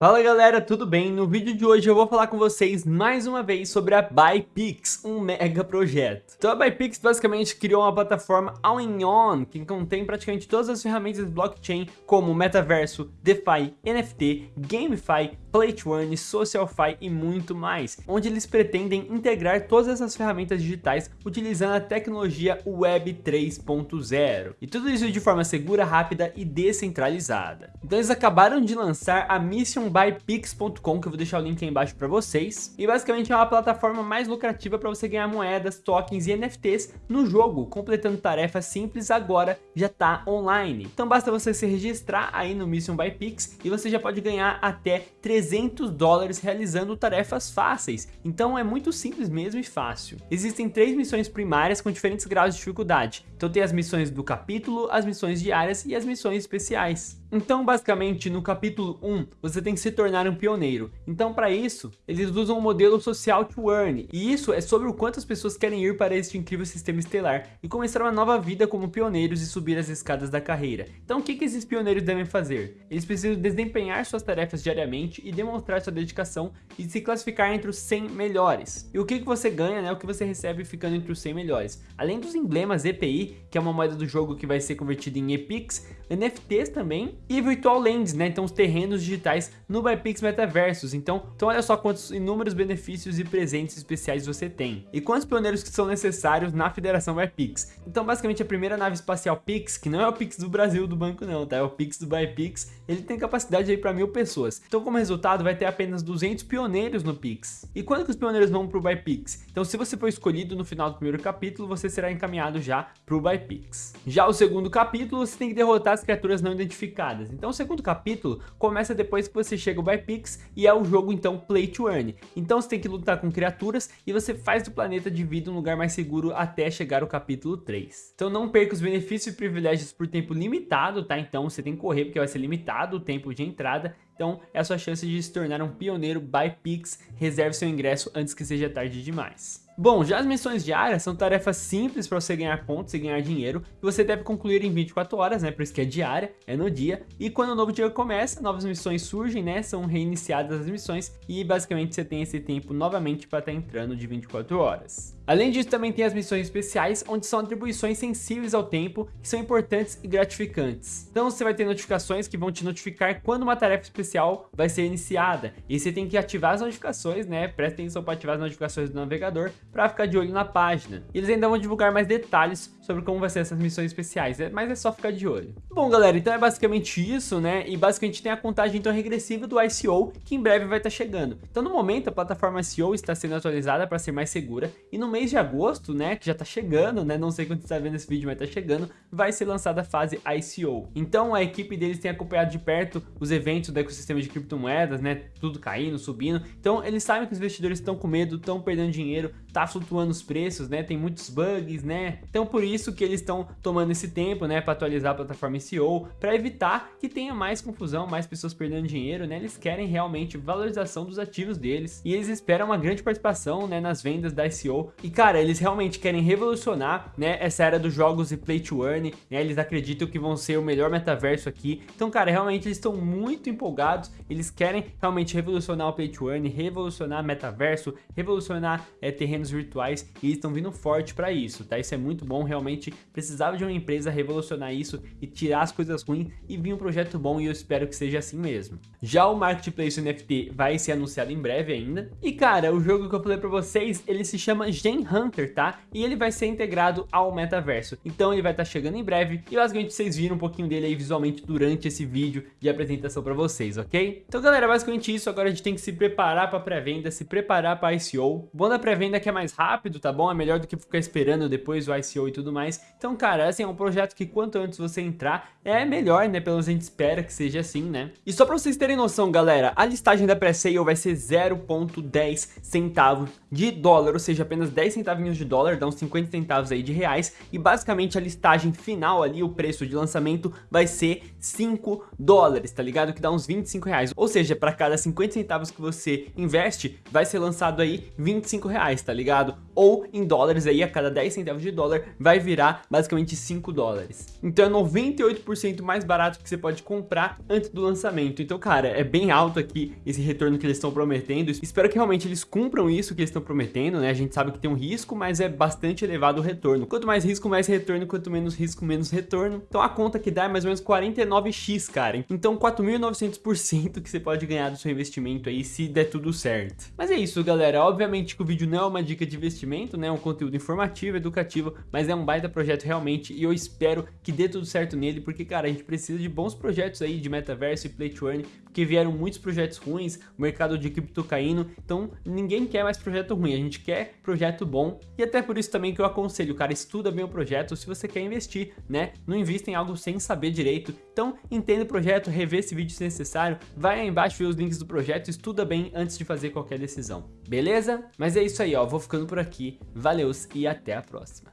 Fala galera, tudo bem? No vídeo de hoje eu vou falar com vocês mais uma vez sobre a ByPix, um mega projeto. Então a ByPix basicamente criou uma plataforma all-in-one que contém praticamente todas as ferramentas de blockchain como Metaverso, DeFi, NFT, GameFi, Play to Earn, SocialFi e muito mais, onde eles pretendem integrar todas essas ferramentas digitais utilizando a tecnologia Web 3.0. E tudo isso de forma segura, rápida e descentralizada. Então eles acabaram de lançar a Mission bypix.com, que eu vou deixar o link aí embaixo para vocês. E basicamente é uma plataforma mais lucrativa para você ganhar moedas, tokens e NFTs no jogo, completando tarefas simples agora já está online. Então basta você se registrar aí no Mission by Pix e você já pode ganhar até 300 dólares realizando tarefas fáceis. Então é muito simples mesmo e fácil. Existem três missões primárias com diferentes graus de dificuldade. Então tem as missões do capítulo, as missões diárias e as missões especiais. Então basicamente no capítulo 1 você tem que se tornar um pioneiro. Então para isso eles usam o modelo social to earn. E isso é sobre o quanto as pessoas querem ir para este incrível sistema estelar e começar uma nova vida como pioneiros e subir as escadas da carreira. Então o que, que esses pioneiros devem fazer? Eles precisam desempenhar suas tarefas diariamente e demonstrar sua dedicação e se classificar entre os 100 melhores. E o que, que você ganha, né? O que você recebe ficando entre os 100 melhores. Além dos emblemas EPI, que é uma moeda do jogo que vai ser convertida em EPIX, NFTs também e Virtual Lands, né? Então os terrenos digitais no Bypix Metaversos. Então, então olha só quantos inúmeros benefícios e presentes especiais você tem. E quantos pioneiros que são necessários na Federação Bypix. Então basicamente a primeira nave espacial Pix, que não é o Pix do Brasil do banco não, tá? É o Pix do Bypix, ele tem capacidade aí para mil pessoas. Então como resultado vai ter apenas 200 pioneiros no Pix. E quando que os pioneiros vão pro Bypix? Então se você for escolhido no final do primeiro capítulo, você será encaminhado já pro Bypix. Já o segundo capítulo, você tem que derrotar as criaturas não identificadas. Então o segundo capítulo começa depois que você chega ao Bypix e é o jogo então Play to Earn. Então você tem que lutar com criaturas e você faz do planeta de vida um lugar mais seguro até chegar ao capítulo 3. Então não perca os benefícios e privilégios por tempo limitado, tá? Então você tem que correr porque vai ser limitado o tempo de entrada então é a sua chance de se tornar um pioneiro by Pix. Reserve seu ingresso antes que seja tarde demais. Bom, já as missões diárias são tarefas simples para você ganhar pontos e ganhar dinheiro, que você deve concluir em 24 horas, né, por isso que é diária, é no dia, e quando o novo dia começa, novas missões surgem, né, são reiniciadas as missões, e basicamente você tem esse tempo novamente para estar tá entrando de 24 horas. Além disso, também tem as missões especiais, onde são atribuições sensíveis ao tempo, que são importantes e gratificantes. Então você vai ter notificações que vão te notificar quando uma tarefa especial vai ser iniciada, e você tem que ativar as notificações, né, presta atenção para ativar as notificações do navegador, para ficar de olho na página. E eles ainda vão divulgar mais detalhes sobre como vai ser essas missões especiais, né? mas é só ficar de olho. Bom, galera, então é basicamente isso, né? E basicamente tem a contagem então regressiva do ICO, que em breve vai estar tá chegando. Então no momento a plataforma ICO está sendo atualizada para ser mais segura, e no mês de agosto, né, que já está chegando, né, não sei quando você está vendo esse vídeo, mas está chegando, vai ser lançada a fase ICO. Então a equipe deles tem acompanhado de perto os eventos do ecossistema de criptomoedas, né, tudo caindo, subindo. Então eles sabem que os investidores estão com medo, estão perdendo dinheiro, tá flutuando os preços, né? Tem muitos bugs, né? Então por isso que eles estão tomando esse tempo, né, para atualizar a plataforma SEO, para evitar que tenha mais confusão, mais pessoas perdendo dinheiro, né? Eles querem realmente valorização dos ativos deles e eles esperam uma grande participação, né, nas vendas da SEO. E cara, eles realmente querem revolucionar, né, essa era dos jogos e play to earn, né? Eles acreditam que vão ser o melhor metaverso aqui. Então, cara, realmente eles estão muito empolgados, eles querem realmente revolucionar o play to earn, revolucionar metaverso, revolucionar é, terrenos virtuais e estão vindo forte para isso, tá? Isso é muito bom, realmente precisava de uma empresa revolucionar isso e tirar as coisas ruins e vir um projeto bom e eu espero que seja assim mesmo. Já o Marketplace NFT vai ser anunciado em breve ainda. E cara, o jogo que eu falei para vocês, ele se chama Gen Hunter, tá? E ele vai ser integrado ao metaverso. Então ele vai estar tá chegando em breve e basicamente vocês viram um pouquinho dele aí visualmente durante esse vídeo de apresentação para vocês, ok? Então galera, basicamente isso, agora a gente tem que se preparar para pré-venda, se preparar para ICO. Bom da pré-venda é que é mais rápido, tá bom? É melhor do que ficar esperando depois o ICO e tudo mais. Então, cara, assim, é um projeto que quanto antes você entrar, é melhor, né? Pelo menos a gente espera que seja assim, né? E só pra vocês terem noção, galera, a listagem da pré-sale vai ser 0.10 centavos de dólar, ou seja, apenas 10 centavinhos de dólar, dá uns 50 centavos aí de reais, e basicamente a listagem final ali, o preço de lançamento vai ser 5 dólares, tá ligado? Que dá uns 25 reais, ou seja, para cada 50 centavos que você investe, vai ser lançado aí 25 reais, tá ligado? Ligado? Ou em dólares aí, a cada 10 centavos de dólar vai virar basicamente 5 dólares. Então é 98% mais barato que você pode comprar antes do lançamento. Então, cara, é bem alto aqui esse retorno que eles estão prometendo. Espero que realmente eles cumpram isso que eles estão prometendo, né? A gente sabe que tem um risco, mas é bastante elevado o retorno. Quanto mais risco, mais retorno, quanto menos risco, menos retorno. Então a conta que dá é mais ou menos 49x, cara. Então 4.900% que você pode ganhar do seu investimento aí se der tudo certo. Mas é isso, galera. Obviamente que o vídeo não é uma dica de investimento, né? Um conteúdo informativo, educativo, mas é um baita projeto realmente e eu espero que dê tudo certo nele, porque, cara, a gente precisa de bons projetos aí de metaverso e play to earn, porque vieram muitos projetos ruins, o mercado de cripto caindo, então ninguém quer mais projeto ruim, a gente quer projeto bom, e até por isso também que eu aconselho, cara, estuda bem o projeto se você quer investir, né? Não invista em algo sem saber direito, então entenda o projeto, revê esse vídeo se necessário, vai aí embaixo ver os links do projeto, estuda bem antes de fazer qualquer decisão, beleza? Mas é isso aí, ó, vou ficando por aqui, valeu e até a próxima.